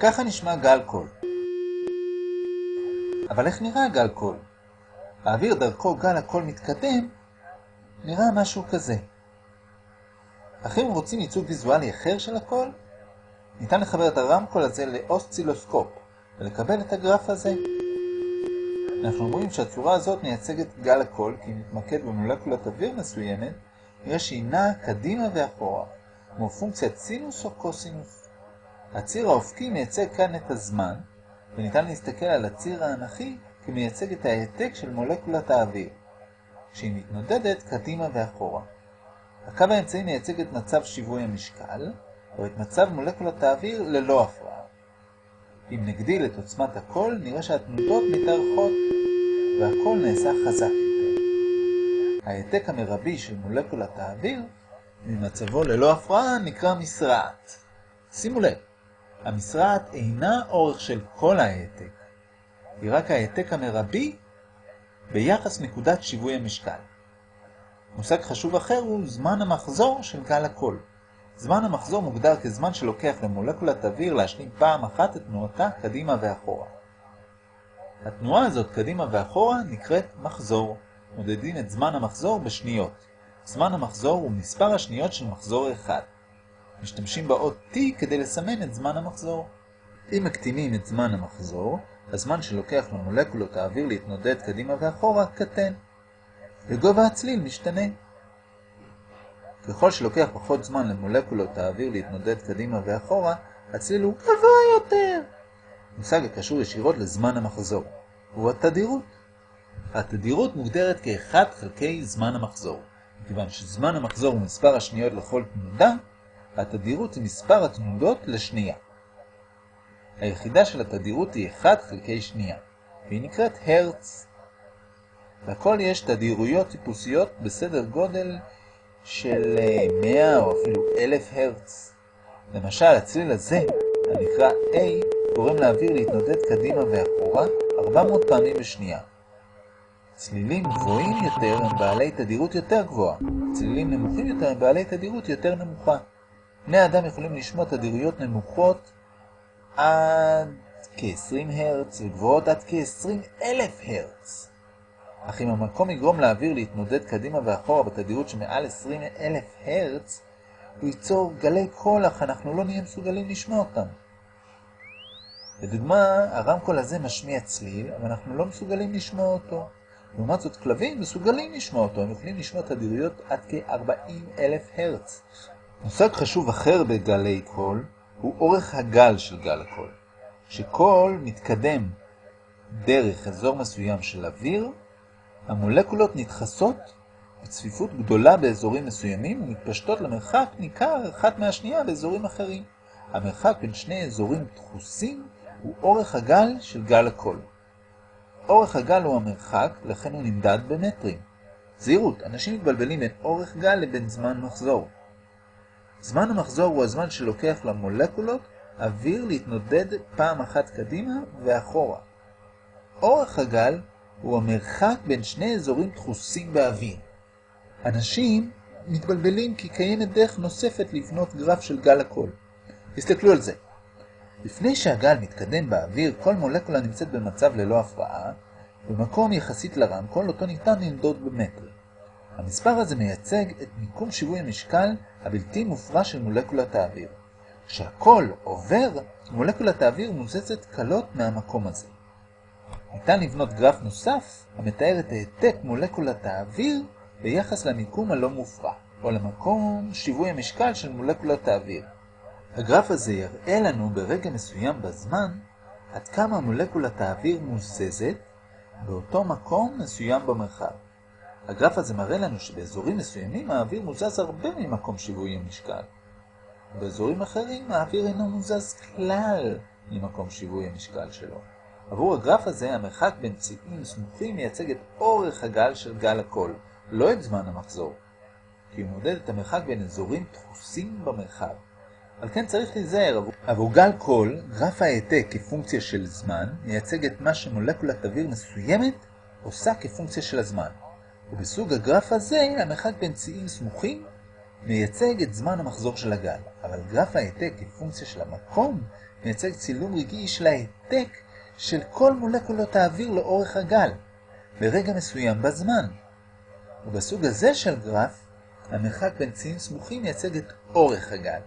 ככה נשמע גל קול. אבל איך נראה גל קול? האוויר דרכו גל הקול מתקדם, נראה משהו כזה. אך אם רוצים ייצוג ויזואלי אחר של הקול, ניתן לחבר את הרמקול הזה לאוסצילוסקופ ולקבל את הגרף הזה. אנחנו רואים שהצורה הזאת מייצגת גל הקול כי אם נתמקד במולקולת אוויר מסוימת, נראה שהיא נעה קדימה ואחורה, כמו פונקציית סינוס או קוסינוס. הציר האופקי מייצג כאן את הזמן, וניתן להסתכל על הציר האנכי כמייצג את ההעתק של מולקולת האוויר, כשהיא מתנודדת קדימה ואחורה. הקו האמצעי מייצג את מצב שיווי המשקל, או את מצב מולקולת האוויר ללא הפרעה. אם נגדיל את עוצמת הקול, נראה שהתנודות מתארכות, והקול נעשה חזק יותר. ההעתק המרבי של מולקולת האוויר, ממצבו ללא הפרעה, נקרא מסרעת. שימו לב, המסרעת אינה אורך של כל ההעתק, היא רק ההעתק המרבי ביחס נקודת שיווי המשקל. מושג חשוב אחר הוא זמן המחזור של גל הקול. זמן המחזור מוגדר כזמן שלוקח למולקולת אוויר להשלים פעם אחת את תנועתה קדימה ואחורה. התנועה הזאת קדימה ואחורה נקראת מחזור. מודדים את זמן המחזור בשניות. זמן המחזור הוא מספר השניות של מחזור אחד. משתמשים באות T כדי לסמן את זמן המחזור. אם מקטינים את זמן המחזור, הזמן שלוקח למולקולות האוויר להתנודד קדימה ואחורה קטן. וגובה הצליל משתנה. ככל שלוקח פחות זמן למולקולות האוויר להתנודד קדימה ואחורה, הצליל הוא גבוה יותר. מושג הקשור ישירות לזמן המחזור, הוא התדירות. התדירות מוגדרת כ-1 חלקי זמן המחזור. מכיוון שזמן המחזור הוא מספר השניות לכל תנודה, התדירות היא מספר התנודות לשנייה. היחידה של התדירות היא 1 חלקי שנייה, והיא נקראת הרץ. לכל יש תדירויות טיפוסיות בסדר גודל של 100 או אפילו 1000 הרץ. למשל, הצליל הזה, הנקרא A, גורם לאוויר להתנודד קדימה ואחורה 400 פעמים בשנייה. צלילים גבוהים יותר הם בעלי תדירות יותר גבוהה, צלילים נמוכים יותר הם בעלי תדירות יותר נמוכה. בני האדם יכולים לשמוע תדירויות נמוכות עד כ-20 הרץ וגבוהות עד כ-20 אלף הרץ. אך אם הרמקול יגרום לאוויר להתנודד קדימה ואחורה בתדירות שמעל 20 אלף הרץ, הוא ייצור גלי קול אך אנחנו לא נהיה מסוגלים לשמוע אותם. לדוגמה, הרמקול הזה משמיע צליל, אבל אנחנו לא מסוגלים לשמוע אותו. לעומת זאת, כלבים מסוגלים לשמוע אותו, הם יכולים לשמוע תדירויות עד כ-40 אלף הרץ. מושג חשוב אחר בגלי קול הוא אורך הגל של גל הקול. כשקול מתקדם דרך אזור מסוים של אוויר, המולקולות נדחסות בצפיפות גדולה באזורים מסוימים ומתפשטות למרחק ניכר אחת מהשנייה באזורים אחרים. המרחק בין שני אזורים דחוסים הוא אורך הגל של גל הקול. אורך הגל הוא המרחק, לכן הוא נמדד במטרים. זהירות, אנשים מתבלבלים בין אורך גל לבין זמן מחזור. זמן המחזור הוא הזמן שלוקח למולקולות אוויר להתנודד פעם אחת קדימה ואחורה. אורך הגל הוא המרחק בין שני אזורים דחוסים באוויר. אנשים מתבלבלים כי קיימת דרך נוספת לבנות גרף של גל הקול. תסתכלו על זה. לפני שהגל מתקדם באוויר, כל מולקולה נמצאת במצב ללא הפרעה, במקום יחסית לרמקול אותו ניתן למדוד במטרים. המספר הזה מייצג את מיקום שיווי המשקל הבלתי מופרע של מולקולת האוויר. כשהכל עובר, מולקולת האוויר מוזזת קלות מהמקום הזה. ניתן לבנות גרף נוסף המתאר את העתק מולקולת האוויר ביחס למיקום הלא מופרע, או למקום שיווי המשקל של מולקולת האוויר. הגרף הזה יראה לנו ברגע מסוים בזמן עד כמה מולקולת האוויר מוזזת באותו מקום מסוים במרחב. הגרף הזה מראה לנו שבאזורים מסוימים האוויר מוזז הרבה ממקום שיווי המשקל. באזורים אחרים האוויר אינו מוזז כלל ממקום שיווי המשקל שלו. עבור הגרף הזה המרחק בין צבעים סמוכים מייצג את אורך הגל של גל הקול, לא את זמן המחזור, כי הוא מודד את המרחק בין אזורים דחוסים במרחב. על כן צריך להיזהר, עבור, עבור גל קול, גרף ההעתק כפונקציה של זמן מייצג את מה שמולקולת אוויר מסוימת עושה כפונקציה של הזמן. ובסוג הגרף הזה המרחק בין ציים סמוכים מייצג את זמן המחזור של הגל, אבל גרף ההעתק כפונקציה של המקום מייצג צילום רגעי של ההעתק של כל מולקולות האוויר לאורך הגל, ברגע מסוים בזמן. ובסוג הזה של גרף, המרחק בין צירים סמוכים מייצג את אורך הגל.